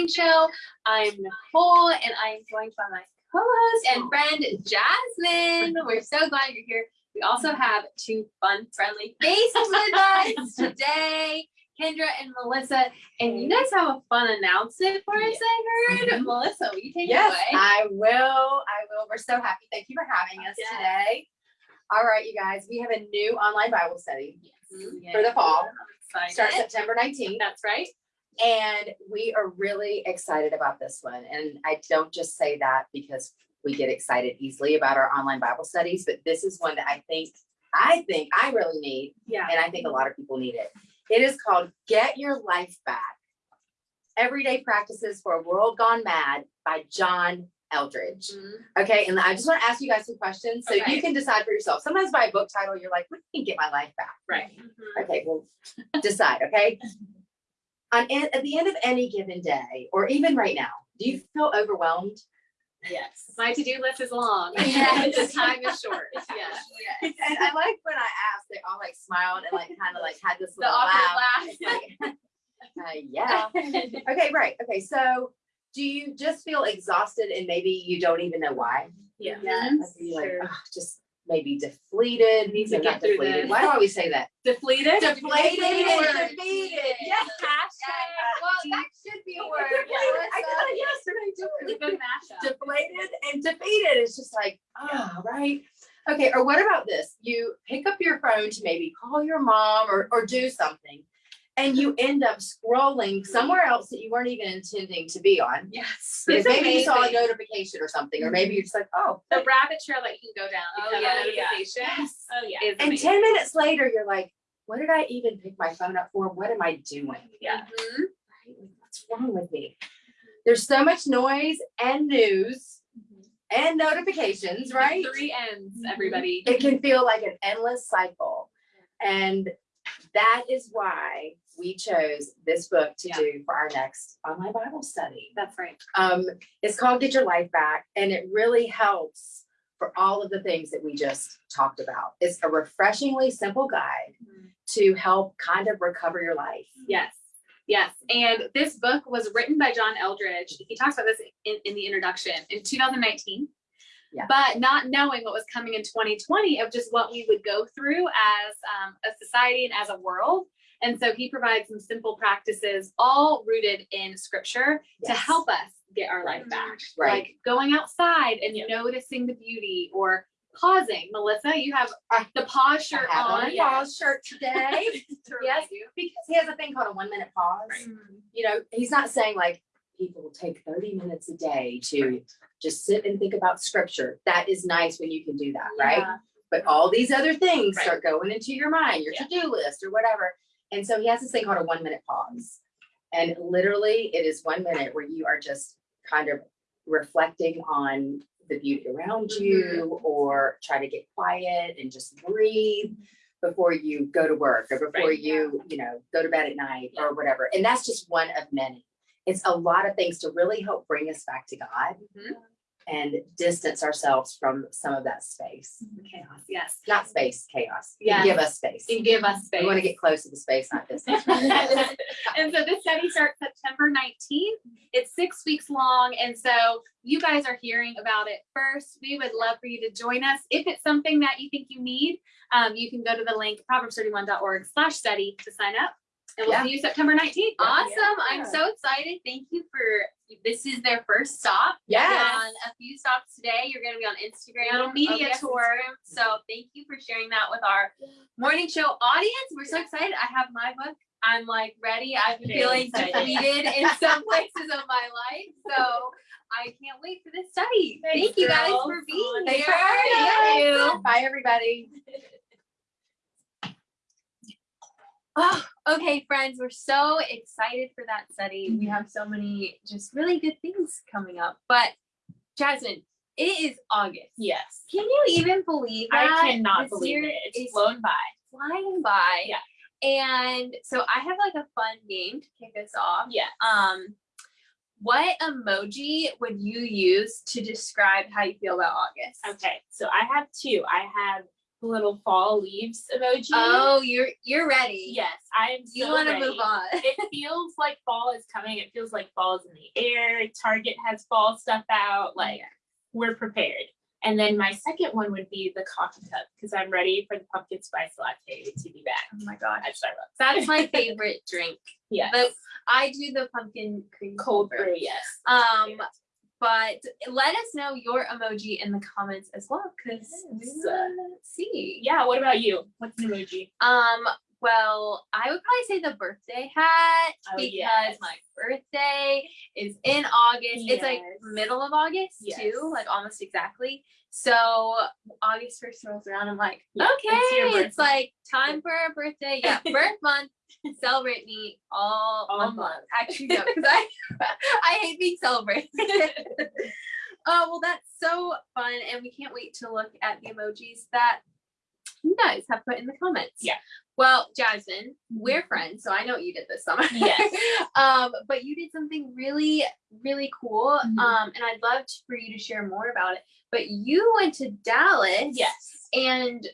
Morning Show. I'm Nicole and I am joined by my co-host and friend Jasmine. We're so glad you're here. We also have two fun, friendly faces with us today. Kendra and Melissa, and you guys have a fun announcement for us, I heard. Mhm. Melissa, will you take Yes, it away? I will. I will. We're so happy. Thank you for having us Yes. today. All right, you guys, we have a new online Bible study Mhm. for the fall. I'm Starts. September 19th. That's right. And we are really excited about this one. And I don't just say that because we get excited easily about our online Bible studies, but this is one that I think, I think I really need, Yeah. and I think a lot of people need it. It is called Get Your Life Back. Everyday Practices for a World Gone Mad by John Eldredge. Mhm. Okay, and I just want to ask you guys some questions so Okay. you can decide for yourself. Sometimes by a book title, you're like, what can get my life back? Right. Okay, well, decide, okay? On an- at the end of any given day, or even right now, do you feel overwhelmed? Yes. My to-do list is long. Yes. The time is short. Yes. yes. And I like when I asked, they all like smiled and like kind of like had this The little awkward laugh. laugh. Like, uh, yeah. Okay, right. Okay, so do you just feel exhausted and maybe you don't even know why? Yeah. Like, like, Sure. Just maybe deflated. Need to get through deflated. this. Why do I always say that? Deflated. Deflated and Word. defeated. Yes. Hashtag. Well, that should be a word. Yeah. I got it yesterday. too. Good mashup. Deflated and defeated. It's just like, ah, right. Okay, or what about this? You pick up your phone to maybe call your mom or, or do something, and you end up scrolling somewhere else that you weren't even intending to be on. Yes. Because It's maybe you saw a notification or something, or maybe you're just like, oh. The rabbit trail that you can go down. Oh, because of yeah, yeah. Yes. Oh, yeah. And 10 minutes later, you're like, what did I even pick my phone up for? What am I doing? Yeah. Mhm. What's wrong with me? There's so much noise and news and notifications, right? Three ends, everybody. It can feel like an endless cycle. And that is why we chose this book to Yeah. do for our next online Bible study. That's right. Um, it's called Get Your Life Back, and it really helps for all of the things that we just talked about. It's a refreshingly simple guide to help kind of recover your life. Yes. Yes. And this book was written by John Eldredge. He talks about this in, in the introduction in 2019. Yeah. But not knowing what was coming in 2020 of just what we would go through as um, a society and as a world. And so he provides some simple practices, all rooted in scripture to help us get our life back. Right. Like going outside and Yeah. noticing the beauty or pausing. Melissa, you have the pause shirt I have on. on pause shirt today To Yes. because he has a thing called a one minute pause. You know, he's not saying like people take 30 minutes a day to just sit and think about scripture. That is nice when you can do that, right? But all these other things Right. start going into your mind, your Yeah. to-do list or whatever. And so he has this thing called a one minute pause. And literally it is one minute where you are just kind of reflecting on the beauty around mm-hmm. you or try to get quiet and just breathe before you go to work or before Right, you, you know, go to bed at night or whatever. And that's just one of many. It's a lot of things to really help bring us back to God Mhm. and distance ourselves from some of that space. Chaos. Yes. Not space, chaos. Yeah. Give us space. And give us space. We want to get close to the space, not distance. and so this study starts September 19th. It's six weeks long. And so you guys are hearing about it first. We would love for you to join us. If it's something that you think you need, um, you can go to the link proverbs31.org slash study to sign up. And we'll Yeah. see you September 19th. Awesome. I'm so excited. Thank you for this is their first stop. Yes. On a few stops today. You're gonna be on Instagram. Little media Oh, yes, tour. So thank you for sharing that with our morning show audience. We're so excited. I have my book. I'm like ready. I'm Very feeling excited. defeated in some places of my life. So I can't wait for this study. Thanks, Thank you guys for being Thanks here. for having Yes. us. Bye, everybody. Oh, okay, friends, we're so excited for that study. We have so many just really good things coming up. But Jasmine, it is August. Yes. Can you even believe that? I cannot This believe it. It's flown by. flying by. Yeah. And so I have like a fun game to kick us off. Yeah. Um, what emoji would you use to describe how you feel about August? Okay, so I have two. I have little fall leaves emoji. Oh, you're you're ready. yes, I am. You want to move on. it feels like fall is coming. It feels like fall is in the air. Target has fall stuff out. Like we're prepared. And then my second one would be the coffee cup because I'm ready for the pumpkin spice latte to be back Oh my god, at Starbucks. That's my favorite drink. Yeah, but I do the pumpkin cream cold brew. Yes. Um, but let us know your emoji in the comments as well, because we Yes. wanna see. Yeah. What about you? What's an emoji? Um, well, I would probably say the birthday hat Oh, because yes. my birthday is in August. It's like middle of August Yes. too, like almost exactly. So August first rolls around. I'm like, Yeah, okay, it's it's like time for a birthday. Yeah, birth month. Celebrate me all, All month. month. Actually, no, because I I hate being celebrated. Oh well, that's so fun, and we can't wait to look at the emojis that you guys have put in the comments. Yeah. Well, Jasmine, we're friends, so I know what you did this summer. Yes. um, but you did something really, really cool. Mhm. Um, and I'd love to- for you to share more about it. But you went to Dallas. Yes. And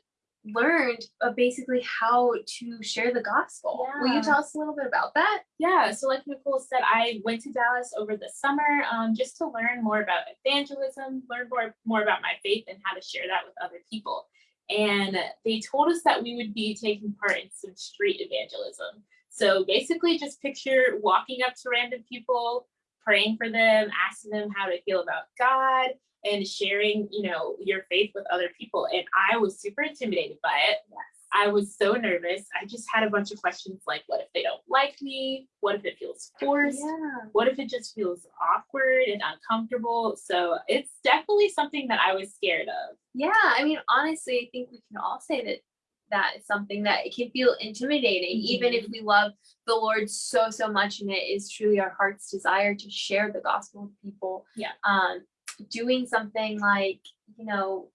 learned uh, basically how to share the gospel. Will you tell us a little bit about that? Yeah, so like Nicole said, I went to Dallas over the summer um, just to learn more about evangelism, learn more, more about my faith and how to share that with other people. And they told us that we would be taking part in some street evangelism. So basically, just picture walking up to random people, praying for them, asking them how they feel about God, and sharing, you know, your faith with other people. And I was super intimidated by it. I was so nervous. I just had a bunch of questions like, what if they don't like me? What if it feels forced? Yeah. What if it just feels awkward and uncomfortable? So it's definitely something that I was scared of. Yeah, I mean, honestly, I think we can all say that that is something that it can feel intimidating, even if we love the Lord so so much, and it is truly our heart's desire to share the gospel with people. Yeah. Um, doing something like you know,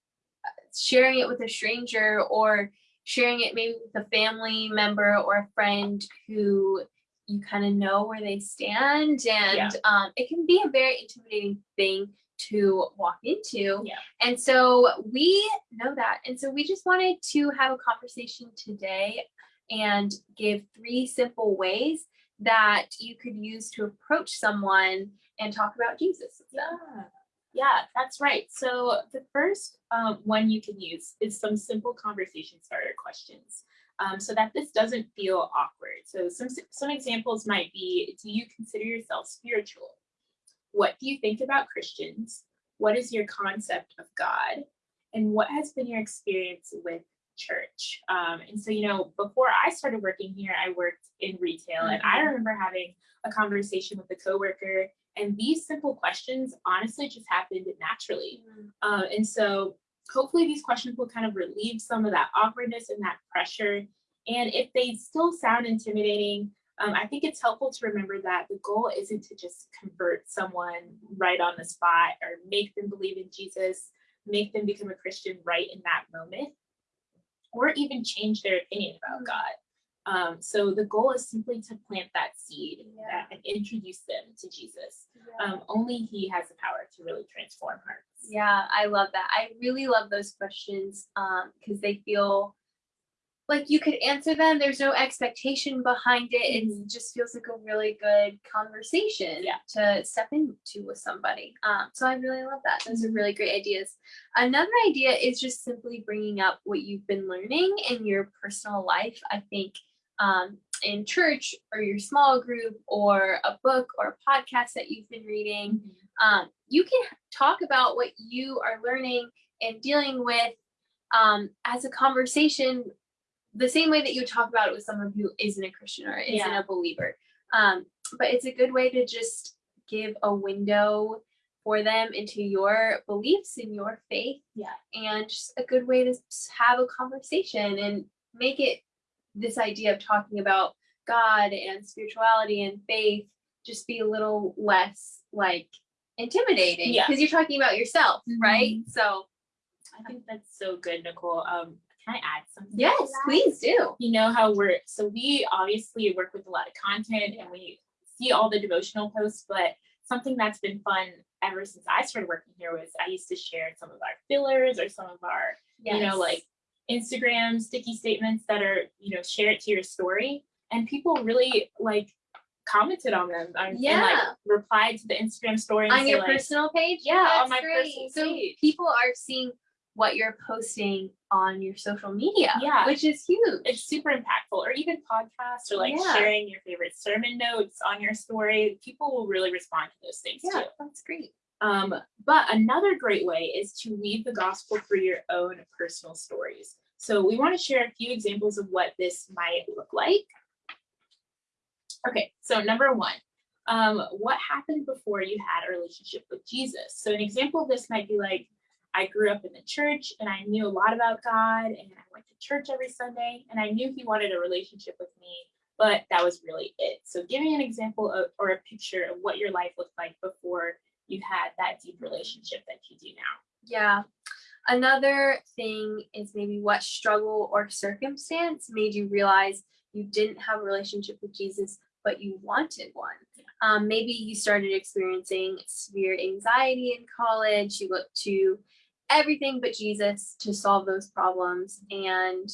sharing it with a stranger or sharing it maybe with a family member or a friend who you kind of know where they stand, and Yeah. um, it can be a very intimidating thing to walk into. Yeah. And so we know that. And so we just wanted to have a conversation today and give three simple ways that you could use to approach someone and talk about Jesus. Yeah. Yeah, that's right. So the first um, one you can use is some simple conversation starter questions. Um, so that this doesn't feel awkward. So some some examples might be: Do you consider yourself spiritual? What do you think about Christians? What is your concept of God? And what has been your experience with church? Um, and so, you know, before I started working here, I worked in retail, and I Mhm. remember having a conversation with a coworker and these simple questions honestly just happened naturally. Uh, and so hopefully these questions will kind of relieve some of that awkwardness and that pressure. And if they still sound intimidating, um, I think it's helpful to remember that the goal isn't to just convert someone right on the spot or make them believe in Jesus, make them become a Christian right in that moment, or even change their opinion about Mm. God. Um, so the goal is simply to plant that seed Yeah. and introduce them to Jesus. Yeah. Um, only He has the power to really transform hearts. Yeah, I love that. I really love those questions um because they feel like you could answer them. There's no expectation behind it. It just feels like a really good conversation Yeah. to step into with somebody. Um, so I really love that. Those are really great ideas. Another idea is just simply bringing up what you've been learning in your personal life. I think um, in church or your small group or a book or a podcast that you've been reading um, you can talk about what you are learning and dealing with um, as a conversation the same way that you talk about it with someone who isn't a christian or isn't Yeah. a believer um, but it's a good way to just give a window for them into your beliefs and your faith Yeah. and just a good way to have a conversation and make it this idea of talking about god and spirituality and faith just be a little less like intimidating Yeah. because you're talking about yourself right so I think that's so good, Nicole. Um, can I add something? yes please do You know how we're so we obviously work with a lot of content and we see all the devotional posts, but something that's been fun ever since I started working here was I used to share some of our fillers or some of our, you know, like Instagram sticky statements that are, you know, share it to your story. And people really like commented on them and, and like replied to the Instagram story on your like, personal page. Yeah, on my great. personal so page. people are seeing what you're posting on your social media. Yeah. which is huge. it's super impactful or even podcasts or like Yeah. sharing your favorite sermon notes on your story people will really respond to those things yeah, too that's great. um, but another great way is to weave the gospel through your own personal stories so we want to share a few examples of what this might look like okay so number one um, what happened before you had a relationship with jesus so an example of this might be like I grew up in the church and I knew a lot about God and I went to church every Sunday and I knew he wanted a relationship with me, but that was really it. So give me an example of, or a picture of what your life looked like before you had that deep relationship that you do now. Yeah. Another thing is maybe what struggle or circumstance made you realize you didn't have a relationship with Jesus, but you wanted one. Um, maybe you started experiencing severe anxiety in college. You looked to everything but Jesus to solve those problems. And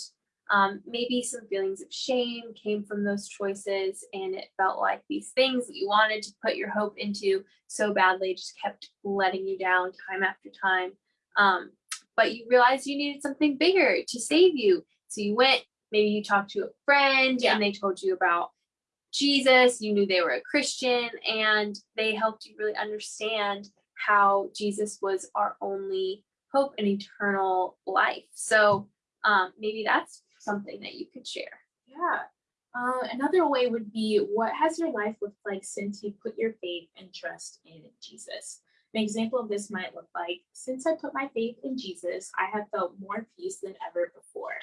um, maybe some feelings of shame came from those choices. And it felt like these things that you wanted to put your hope into so badly just kept letting you down time after time. Um, but you realized you needed something bigger to save you. So you went, maybe you talked to a friend Yeah. and they told you about Jesus, you knew they were a Christian, and they helped you really understand how Jesus was our only hope and eternal life. So um, maybe that's something that you could share. Yeah. Uh, another way would be what has your life looked like since you put your faith and trust in Jesus? An example of this might look like since I put my faith in Jesus, I have felt more peace than ever before.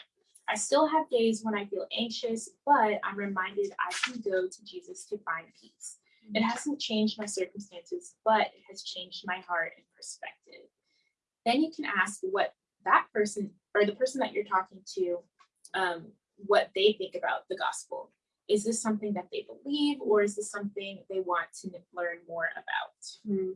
I still have days when I feel anxious, but I'm reminded I can go to Jesus to find peace. It hasn't changed my circumstances, but it has changed my heart and perspective. Then you can ask what that person or the person that you're talking to um, what they think about the gospel. Is this something that they believe, or is this something they want to learn more about? Hmm.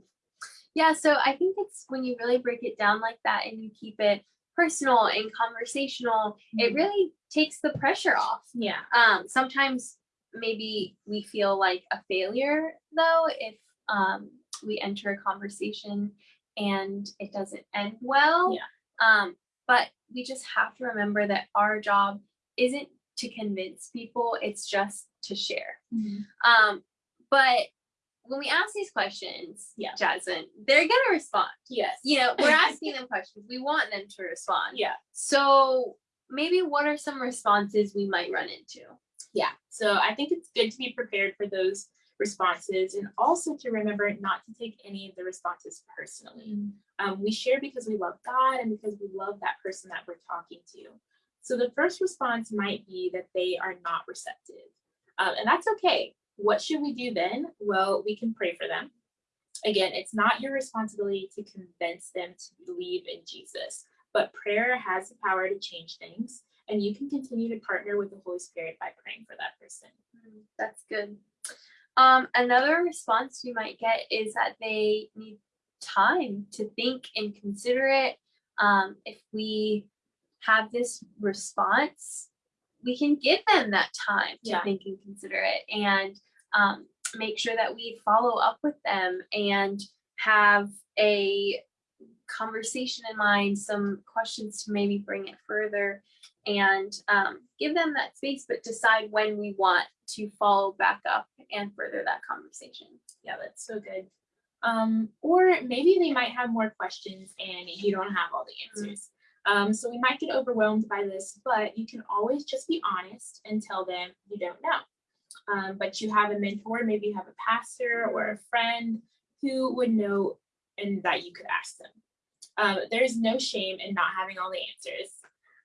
Yeah, so I think it's when you really break it down like that and you keep it personal and conversational, it Mhm. really takes the pressure off. Yeah. um sometimes maybe we feel like a failure though if um we enter a conversation and it doesn't end well Yeah. um but we just have to remember that our job isn't to convince people it's just to share um but when we ask these questions Yeah. jasmine they're gonna respond Yes. you know we're asking them questions we want them to respond Yeah. so maybe what are some responses we might run into Yeah. So I think it's good to be prepared for those responses and also to remember not to take any of the responses personally. Um, we share because we love God and because we love that person that we're talking to. So the first response might be that they are not receptive. Um, and that's okay. What should we do then? Well, we can pray for them. Again, it's not your responsibility to convince them to believe in Jesus, but prayer has the power to change things. And you can continue to partner with the Holy Spirit by praying for that person. Mm, That's good. Um, another response you might get is that they need time to think and consider it. Um, if we have this response, we can give them that time to Yeah. think and consider it and um, make sure that we follow up with them and have a conversation in mind, some questions to maybe bring it further and um, give them that space, but decide when we want to follow back up and further that conversation. Yeah, that's so good. Um, or maybe they might have more questions and you don't have all the answers. Um, so we might get overwhelmed by this, but you can always just be honest and tell them you don't know. Um, but you have a mentor, maybe you have a pastor or a friend who would know and that you could ask them. Um, there's no shame in not having all the answers.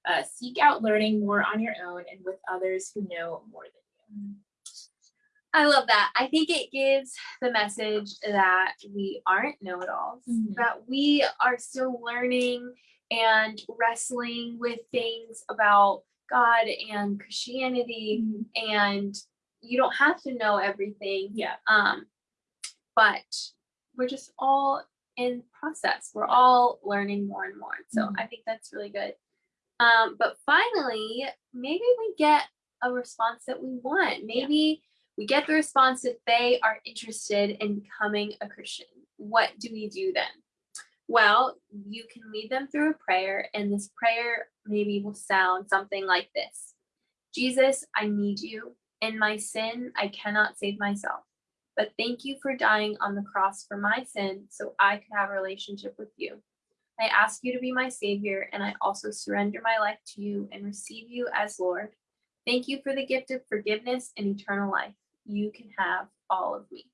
Uh, seek out learning more on your own and with others who know more than you. I love that. I think it gives the message that we aren't know it alls, Mhm. that we are still learning and wrestling with things about God and Christianity, and you don't have to know everything. Yeah. Um, but we're just all in process. We're all learning more and more. So Mhm. I think that's really good. Um, but finally, maybe we get a response that we want. Maybe we get the response that they are interested in becoming a Christian. What do we do then? Well, you can lead them through a prayer, and this prayer maybe will sound something like this Jesus, I need you. In my sin, I cannot save myself. But thank you for dying on the cross for my sin so I could have a relationship with you. I ask you to be my savior, and I also surrender my life to you and receive you as Lord. Thank you for the gift of forgiveness and eternal life. You can have all of me.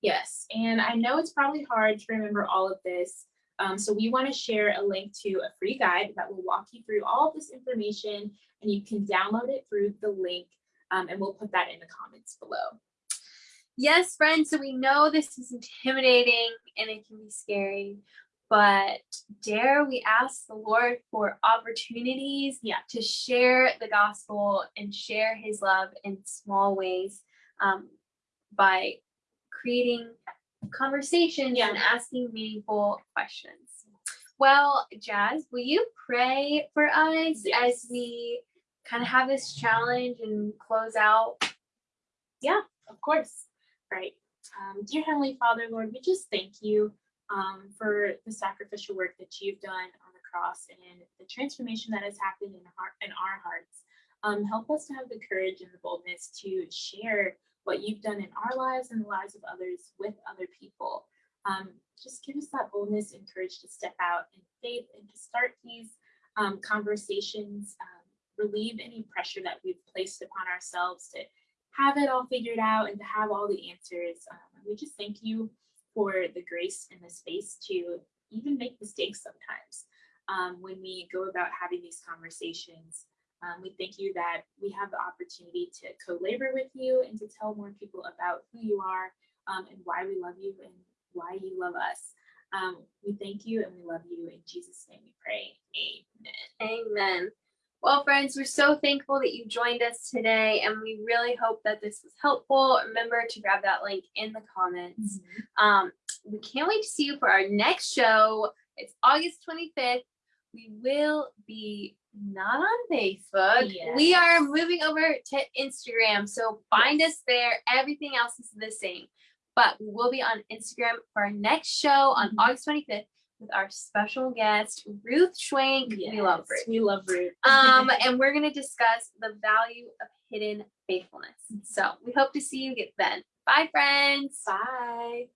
Yes, and I know it's probably hard to remember all of this. Um, so we want to share a link to a free guide that will walk you through all of this information, and you can download it through the link, um, and we'll put that in the comments below. Yes, friends, so we know this is intimidating and it can be scary, but dare we ask the Lord for opportunities Yeah. to share the gospel and share his love in small ways um, by creating conversations Yeah. and asking meaningful questions. Well, Jazz, will you pray for us Yes. as we kind of have this challenge and close out? Yeah, of course. Right. Um, dear Heavenly Father, Lord, we just thank you um, for the sacrificial work that you've done on the cross and the transformation that has happened in, our, in our hearts. Um, help us to have the courage and the boldness to share what you've done in our lives and the lives of others with other people. Um, just give us that boldness and courage to step out in faith and to start these um, conversations, um, relieve any pressure that we've placed upon ourselves to have it all figured out and to have all the answers. Um, we just thank you for the grace and the space to even make mistakes sometimes um, when we go about having these conversations. Um, we thank you that we have the opportunity to co-labor with you and to tell more people about who you are um, and why we love you and why you love us. Um, we thank you and we love you. In Jesus' name we pray. Amen. Amen. Well, friends, we're so thankful that you joined us today, and we really hope that this was helpful. Remember to grab that link in the comments. Um, we can't wait to see you for our next show. It's August 25th. We will be not on Facebook. We are moving over to Instagram. So find us there. Everything else is the same. But we will be on Instagram for our next show on Mhm. August 25th with our special guest, Ruth Schwenk. We love Ruth. We love Ruth. Um, and we're going to discuss the value of hidden faithfulness. So we hope to see you get then. Bye, friends. Bye.